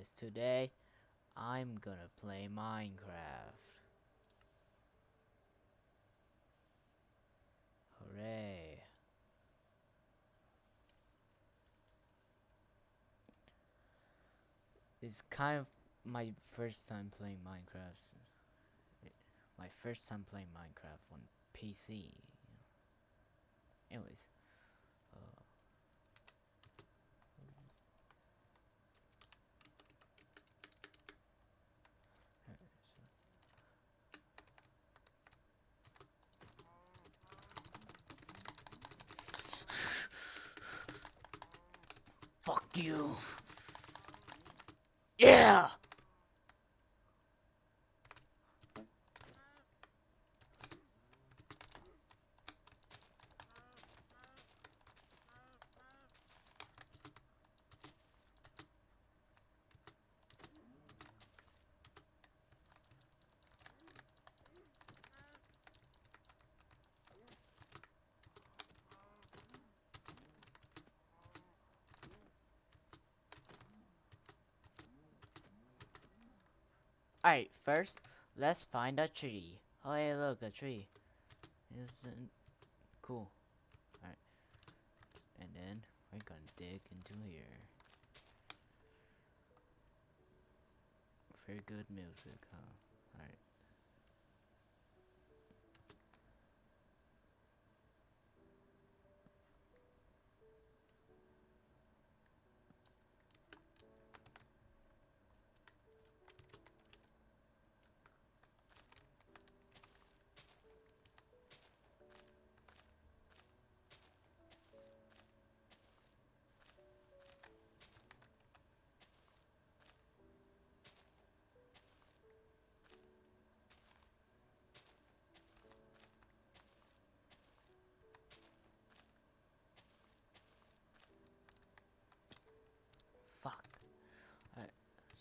guys, today I'm gonna play Minecraft. Hooray. It's kind of my first time playing Minecraft. My first time playing Minecraft on PC. Anyways. You. Yeah. Alright, first, let's find a tree. Oh, hey, look, a tree. Isn't cool. Alright. And then, we're gonna dig into here. Very good music, huh? Alright.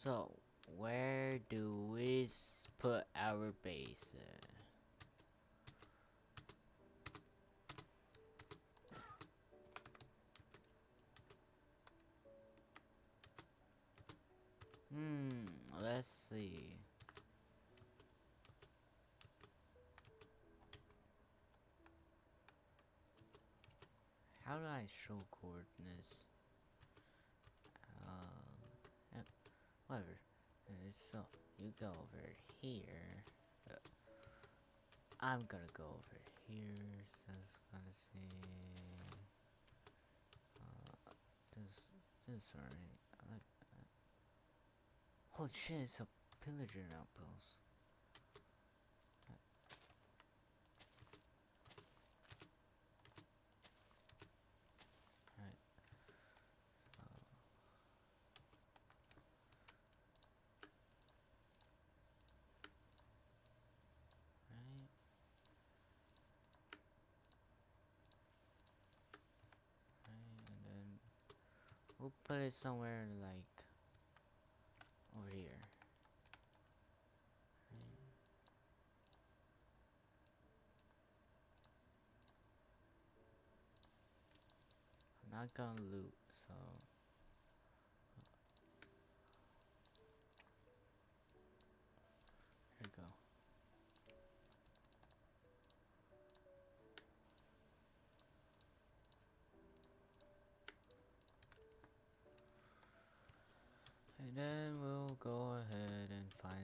So, where do we put our base? Hmm, let's see. How do I show coordinates? Um, yeah, whatever. So, you go over here. I'm gonna go over here. So it's gonna see. Uh, this, this. Holy shit, it's a pillager outpost. We'll put it somewhere like over here. I'm not gonna loot, so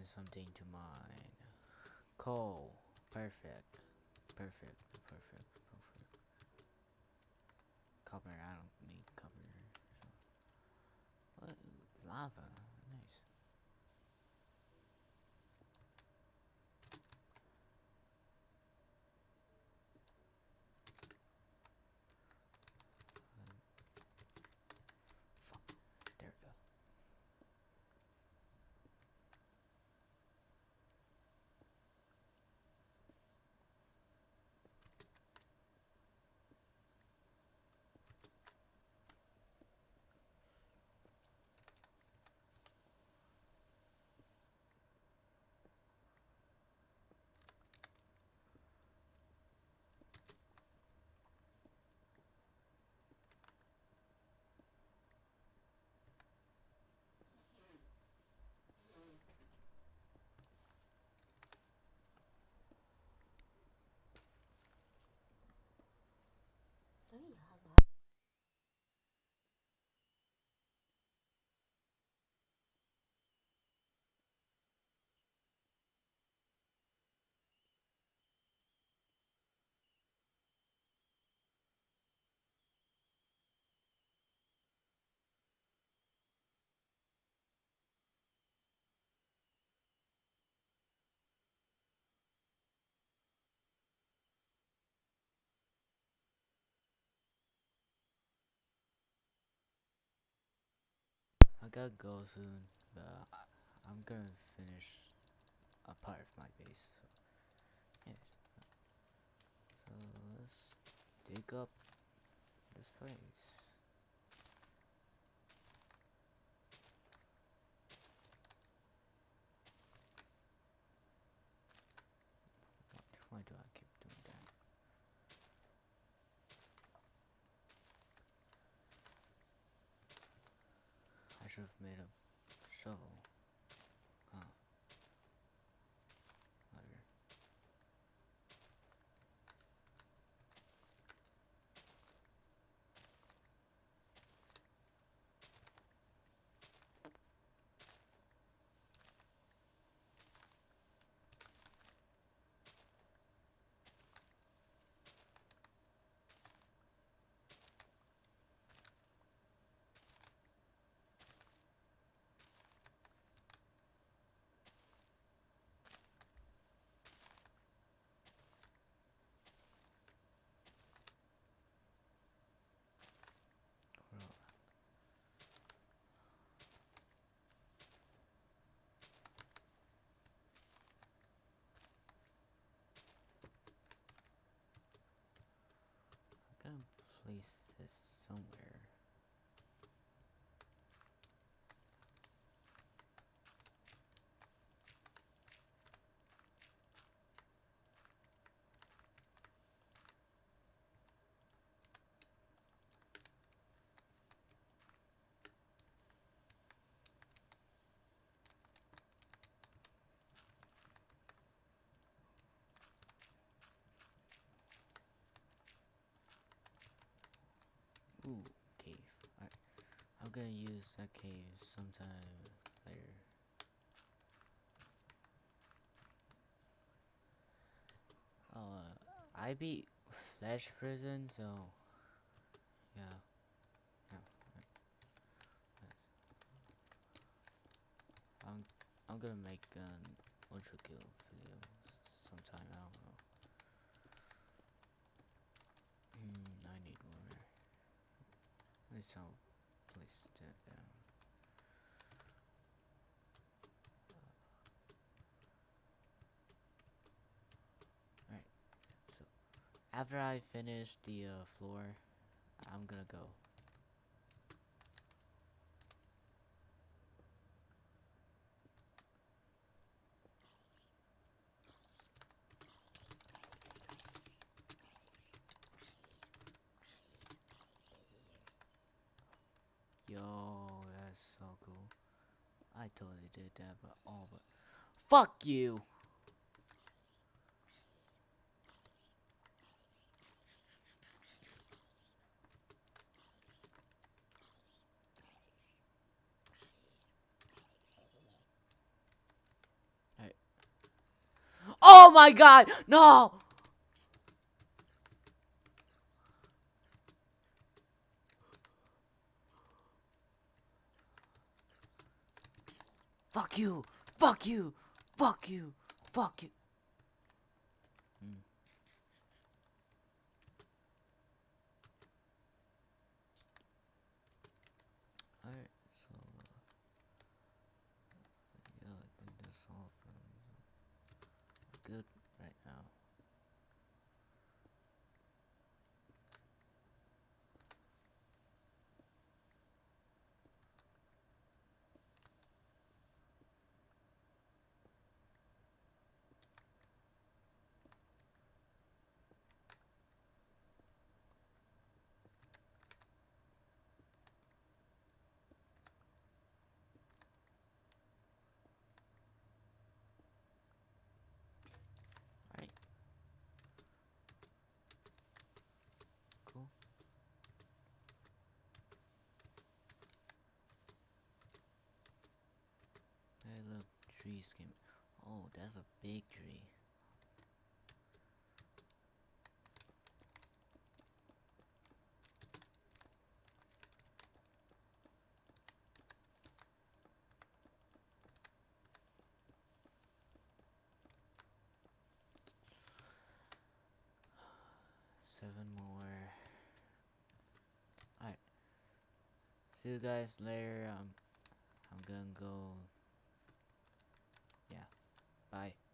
something to mine. Coal. Perfect. Perfect. Perfect. Perfect. Copper. I don't need copper. What? Lava. Nice. Um, fuck. There we go. Gotta go soon, but I, I'm gonna finish a part of my base. So, yes. So let's dig up this place. Why, why do I keep doing that? I should have made a shovel. Huh. Whatever. Well, I'm gonna place this somewhere. Ooh, cave. I, I'm gonna use that cave sometime later. Uh, I beat Flesh Prison, so yeah. I'm I'm gonna make an ultra kill video sometime. I don't know. Hmm, I need more. Let's all place that down. Alright, so after I finish the uh, floor, I'm gonna go. Yo, that's so cool. I totally did that, but all but fuck you. Oh my god, no! Fuck you! Fuck you! Fuck you! Fuck you! Mm. Alright, so uh, yeah, I think that's all from good right now. Alright. Cool. Hey, look, trees came. Oh, that's a big tree. Seven more. Alright. See you guys later. Um, I'm gonna go. Bye.